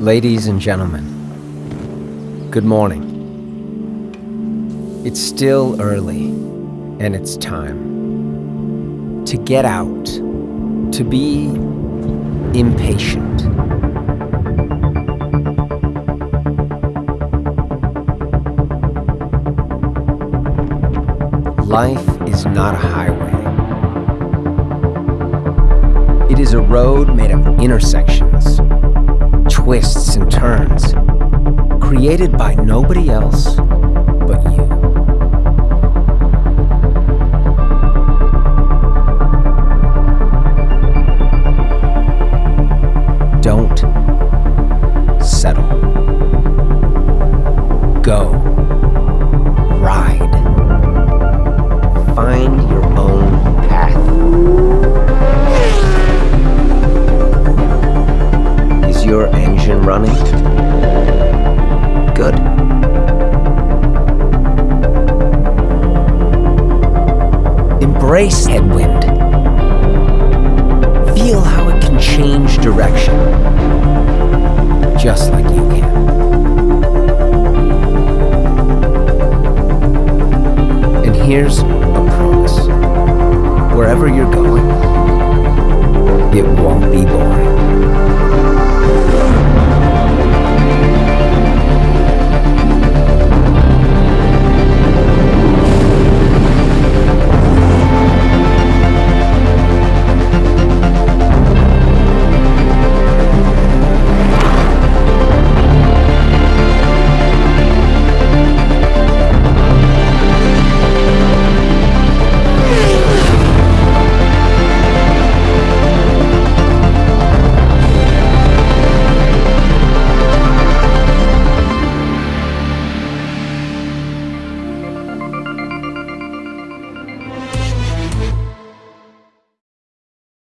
Ladies and gentlemen, good morning. It's still early, and it's time to get out, to be impatient. Life is not a highway. It is a road made of intersections, twists and turns, created by nobody else but you. Don't settle. Go. engine running? Good. Embrace headwind. Feel how it can change direction. Just like you can. And here's a promise. Wherever you're going, it won't be boring.